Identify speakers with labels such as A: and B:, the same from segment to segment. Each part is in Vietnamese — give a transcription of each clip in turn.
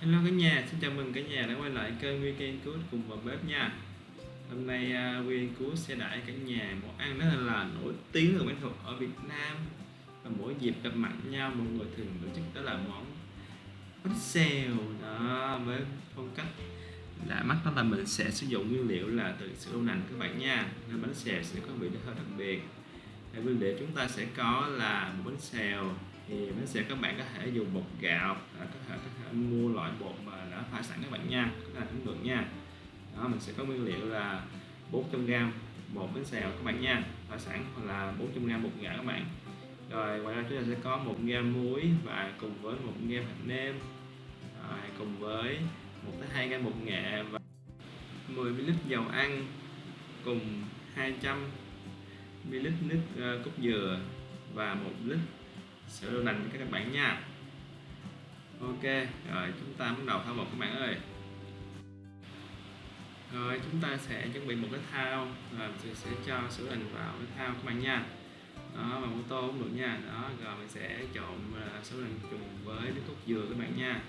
A: Hello cả nhà, xin chào mừng cả nhà đã quay lại kênh Weekend Cook cùng vào bếp nha. Hôm nay uh, Weekend Cook sẽ đãi cả nhà món ăn rất là nổi tiếng ở bánh thuật ở Việt Nam. Và mỗi dịp gặp mặt nhau mọi người thường tổ chức đó là món bánh xèo đó với phong cách lạ mắt. Đó là mình sẽ sử dụng nguyên liệu là từ sữa đậu nành các bạn nha. Nên bánh xèo sẽ có vị hơi đặc biệt. Và nguyên liệu chúng ta sẽ có là một bánh xèo. Thì bánh xèo các bạn có thể dùng bột gạo à, có thể có mua loại bột mà đã pha sẵn các bạn nha. Các bạn cũng được nha. Đó mình sẽ có nguyên liệu là 400g bột bánh xèo các bạn nha. Pha sẵn hoặc là 400g bột gạo các bạn. Rồi ngoài ra chúng ta sẽ có một gam muối và cùng với một gam hạt nêm. Rồi, cùng với một tới hai gam bột nghệ và 10 ml dầu ăn cùng 200 ml nước ờ, cốt dừa và một lít sữa đậu nành cho các bạn nha ok, rồi chúng ta bắt đầu thao bột các bạn ơi. Rồi, chúng ta sẽ chuẩn bị một cái thao rồi mình sẽ cho sữa hình vào cái thao các bạn nha. Đó và mô tô cũng được nha. Đó, rồi mình sẽ trộn à, sữa hình cùng với nước cốt dừa các bạn nha.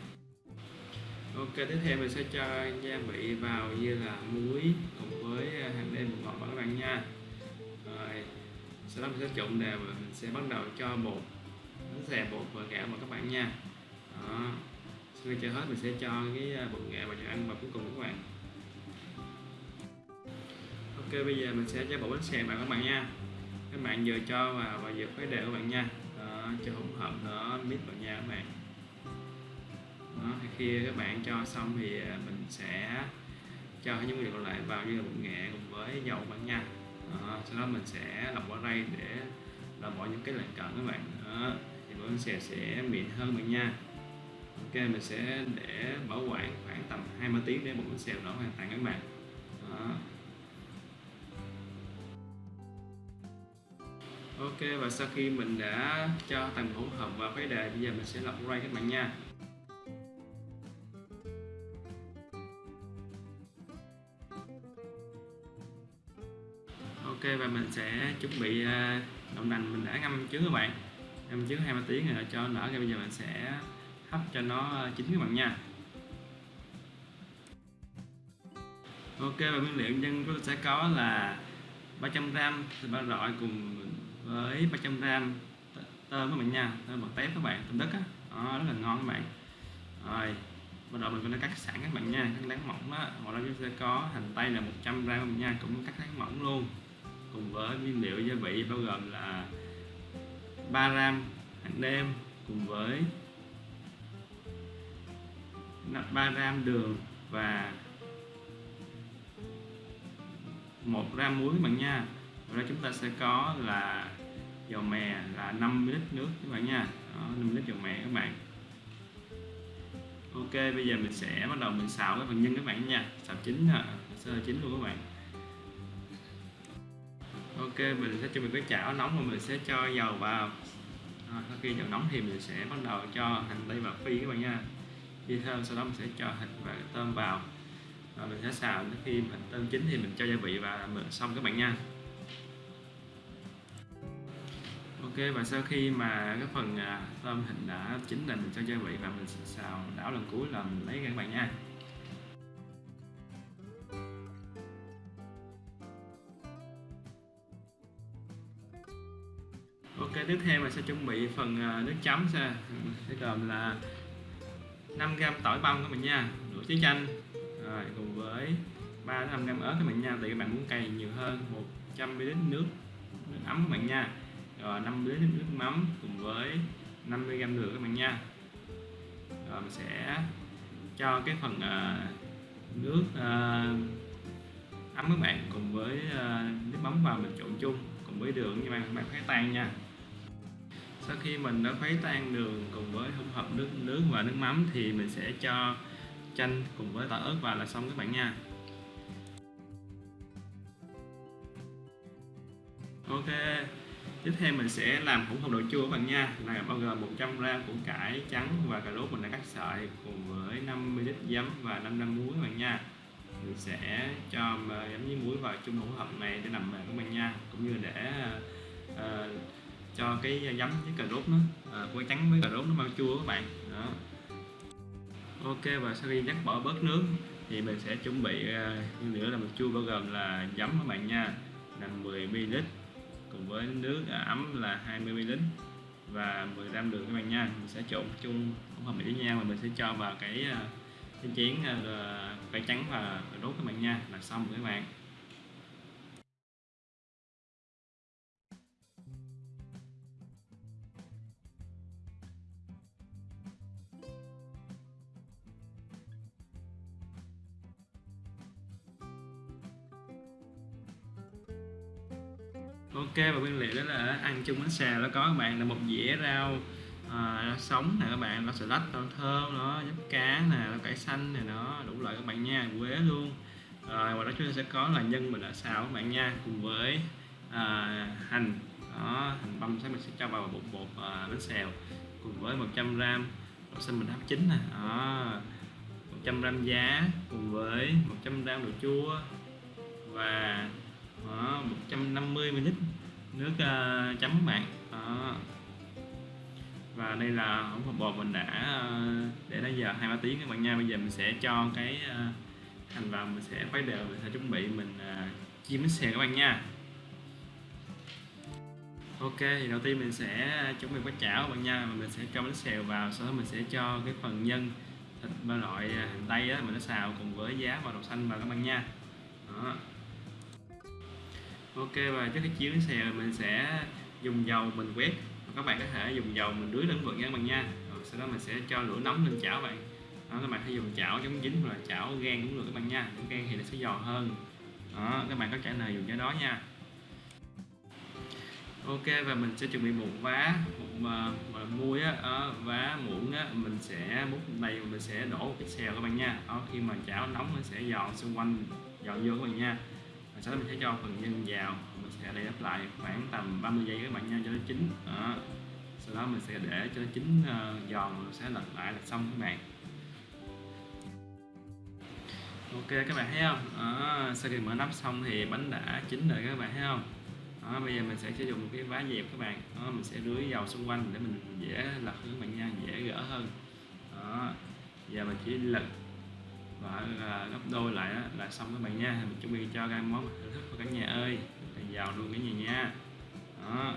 A: Ok, tiếp theo mình sẽ cho gia vị vào như là muối cùng với hành hạt một bột ngọt các bạn nha. Rồi, sau đó mình sẽ trộn đều và mình sẽ bắt đầu cho bột, bánh xè bột và gạo vào các bạn nha đó. Sau khi cho hết mình sẽ cho cái à, bột nghệ vào cho ăn và cuối cùng các bạn. Ok bây giờ mình sẽ cho bột bánh xèo vào các bạn nha. Các bạn vừa cho vào và vừa khuấy đều các bạn nha. Đó, cho hỗn hợp nó mix vào nha các bạn. Đó, khi các bạn cho xong thì à, mình sẽ cho những nguyên liệu còn lại vào như là bột nghệ cùng với dầu bạn nha. Đó, sau đó mình sẽ lọc qua đây để là bỏ những cái lạng cận các bạn. Đó thì bánh xèo sẽ mịn hơn bạn nha mình sẽ để bảo quản khoảng tầm 20 tiếng để bánh xèo nó hoàn toàn các bạn. Đó. ok và sau khi mình đã cho tầng hỗn hợp vào cái đề bây giờ mình sẽ lọc ray các bạn nha. Ok và mình sẽ chuẩn bị à, đậu nành mình đã ngâm trước các bạn. Ngâm trước 20 tiếng rồi cho nở ra bây giờ mình sẽ hấp cho nó ờ, chín các bạn nha. Ok và nguyên liệu nhân chúng ta sẽ có là 300g thịt ba rọi cùng với 300g tôm các bạn nha. Tôm bật tép các bạn tôm đất á. Đó, rất là ngon các bạn. Rồi bắt đầu mình có cắt sẵn các bạn nha. Cắt láng mỏng đó ngoài ra chúng sẽ có hành tây là 100 g các bạn nha. Cũng cắt láng mỏng luôn. Cùng với nguyên liệu gia vị bao gồm là 3 gram hành nêm cùng với 3 gram đường và 1 gram muối các bạn nha. Rồi chúng ta sẽ có là dầu mè là 5 lít nước các bạn nha. Đó, 5 lít dầu mè các bạn. Ok bây giờ mình sẽ bắt đầu mình xào cái phần nhân các bạn nha. Xào chín sơ chín luôn các bạn. Ok mình sẽ chuẩn bị cái chảo nóng và mình sẽ cho dầu vào. À, sau khi dầu nóng thì mình sẽ bắt đầu cho hành tây vào phi các bạn nha khi thơm sau đó mình sẽ cho thịt và tôm vào. Và mình sẽ xào đến khi mà tôm chín thì mình cho gia vị và mình xong các bạn nha. Ok, và sau khi mà cái phần à, tôm thịt đã chín là mình cho gia vị và mình xào đảo lần cuối là mình lấy các bạn nha. Ok, tiếp theo mình sẽ chuẩn bị phần à, nước chấm sẽ sẽ gồm là 5g tỏi băm các bạn nha nửa trái chanh. Rồi cùng với 3 5 g ớt các bạn nha tùy các bạn muốn cay nhiều hơn 100 ml nước nước ấm các bạn nha. Rồi 5 ml nước mắm cùng với 50 g đường các bạn nha. Rồi mình sẽ cho cái phần uh, nước uh, ấm các bạn cùng với uh, nước mắm vào mình trộn chung cùng với đường như bạn bạn phải tan nha sau khi mình đã khuấy tan đường cùng với hỗn hợp nước nước và nước mắm thì mình sẽ cho chanh cùng với tỏi ớt vào là xong các bạn nha. Ok tiếp theo mình sẽ làm hỗn hợp đồ chua các bạn nha. Là bao gồm 100 g củ cải trắng và cà rốt mình đã cắt sợi cùng với 50 lít giấm và 500 muối các bạn nha. Mình sẽ cho giấm với muối vào chung hỗn hợp này để làm mềm các bạn nha cũng như để uh, cho cái giấm với cà rốt nó à, trắng với cà rốt nó mau chua các bạn. Đó. Ok và sau khi dắt bỏ bớt nước thì mình sẽ chuẩn bị à, nguyên nữa là một chua bao gồm là giấm các bạn nha là 10 ml cùng với nước à, ấm là 20 ml và 10 gram đường các bạn nha. Mình sẽ trộn chung hỗn hợp với nhau và mình sẽ cho vào cái à, cái chén cây trắng và rốt các bạn nha là xong các bạn. Ok và nguyên liệu đó là ăn chung bánh xèo nó có các bạn là một dĩa rau à, sống nè các bạn nó salad nó thơm nó nhấp cá nè nó cải xanh này nó đủ loại các bạn nha quế luôn. Rồi và đó chúng ta sẽ có là nhân mình đã xào các bạn nha cùng với à, hành. Đó hành băm sẽ mình sẽ cho vào bột bột à, bánh xèo cùng với 100 gram đậu xanh mình hấp chín nè. Đó 100 gram giá cùng với 100 gram đồ chua và đó, 150 ml nước uh, chấm bạn đó. Ờ. và đây là hỗn hợp bột mình đã uh, để đến giờ hai ba tiếng các bạn nha. Bây giờ mình sẽ cho cái uh, hành vào mình sẽ khuấy đều mình sẽ chuẩn bị mình uh, chiên bánh xèo các bạn nha. Ok thì đầu tiên mình sẽ chuẩn bị bánh chảo các bạn nha. Mình sẽ cho bánh xèo vào sau đó mình sẽ cho cái phần nhân thịt ba loại hành tây á mình đã xào cùng với giá và đậu xanh vào các bạn nha. Đó ok và trước khi chiếu bánh xèo mình sẽ dùng dầu mình quét. Các bạn có thể dùng dầu mình rưới lên vượt nha các bạn nha. Rồi sau đó mình sẽ cho lửa nóng lên chảo bạn. Đó, các bạn hãy dùng chảo chống dính hoặc là chảo gan cũng được các bạn nha. Chảo gan thì nó sẽ giòn hơn. Đó các bạn có trả lời dùng cái đó nha. Ok và mình sẽ chuẩn bị một vá một à, muối mà á. Vá muỗng á mình sẽ múc đầy mình sẽ đổ một cái xèo các bạn nha. Đó, khi mà chảo nóng nó sẽ giòn xung quanh giòn vô các bạn nha và sau đó mình sẽ cho phần nhân vào mình sẽ để đắp lại khoảng tầm 30 giây các bạn nha cho nó chín. Đó. sau đó mình sẽ để cho nó chín uh, giòn rồi sẽ lật lại là xong các bạn. Ok các bạn thấy không? Đó, sau khi mở nắp xong thì bánh đã chín rồi các bạn thấy không? Đó, bây giờ mình sẽ sử dụng một cái vá dẹp các bạn. Đó, mình sẽ rưới dầu xung quanh để mình dễ lật các bạn nha dễ gỡ hơn. Đó giờ mình chỉ lật và gấp đôi lại đó, là xong các bạn nha. Mình chuẩn bị cho cái món thưởng thức của cả nhà ơi. Là giàu luôn cả nhà nha. Đó.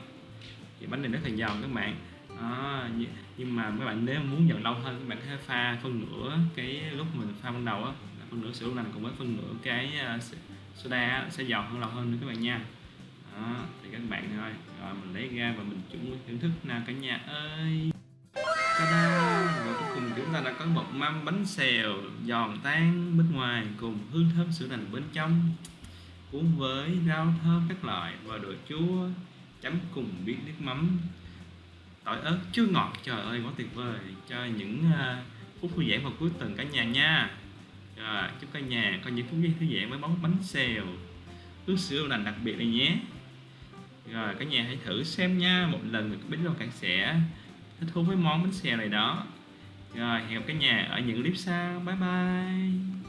A: Thì bánh này rất là giàu các bạn. Đó, nhưng mà các bạn nếu muốn nhận lâu hơn các bạn có thể pha phân nửa cái lúc mình pha ban đầu á. Phân nửa sữa lành cùng với phân nửa cái ờ, soda sẽ giàu hơn lâu hơn nữa các bạn nha. Đó thì các bạn thôi rồi mình lấy ra và mình chuẩn thưởng thức nào cả nhà ơi. Ta-da! Chúng ta đã có một mâm bánh xèo giòn tan bên ngoài cùng hương thơm sữa lành bên trong cuốn với rau thơm các loại và đồ chua chấm cùng biết nước mắm. Tỏi ớt chua ngọt trời ơi quá tuyệt vời. Cho những uh, phút thư giãn vào cuối tuần cả nhà nha. Rồi chúc cả nhà có những phút giây thư giãn với món bánh xèo nước sữa lành đặc biệt này nhé. Rồi cả nhà hãy thử xem nha. Một lần biết đâu cả sẽ thích thú với món bánh xèo này đó rồi hẹn gặp cả nhà ở những clip sau. Bye bye.